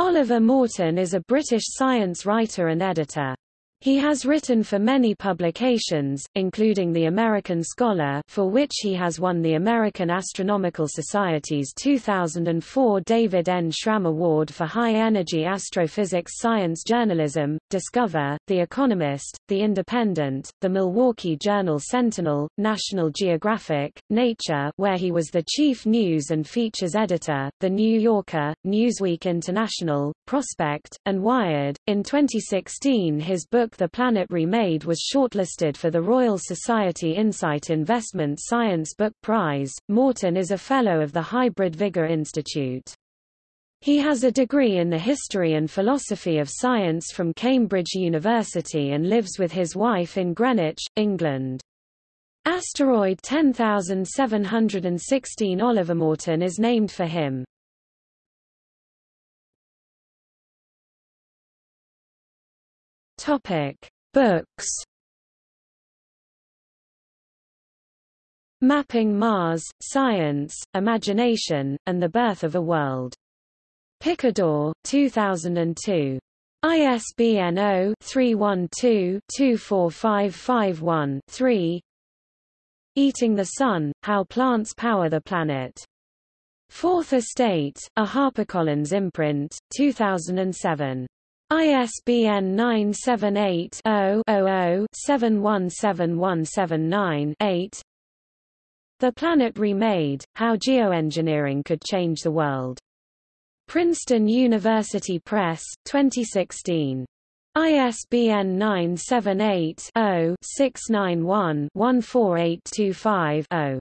Oliver Morton is a British science writer and editor. He has written for many publications, including The American Scholar for which he has won the American Astronomical Society's 2004 David N. Schramm Award for High-Energy Astrophysics Science Journalism, Discover, The Economist, The Independent, The Milwaukee Journal Sentinel, National Geographic, Nature where he was the chief news and features editor, The New Yorker, Newsweek International, Prospect, and Wired. In 2016 his book book The Planet Remade was shortlisted for the Royal Society Insight Investment Science Book Prize. Morton is a Fellow of the Hybrid Vigor Institute. He has a degree in the history and philosophy of science from Cambridge University and lives with his wife in Greenwich, England. Asteroid 10716 Oliver Morton is named for him. Topic: Books. Mapping Mars, Science, Imagination, and the Birth of a World. Picador, 2002. ISBN 0-312-24551-3 Eating the Sun, How Plants Power the Planet. Fourth Estate, a HarperCollins imprint, 2007. ISBN 978-0-00-717179-8 The Planet Remade, How Geoengineering Could Change the World. Princeton University Press, 2016. ISBN 978 0 691 14825 0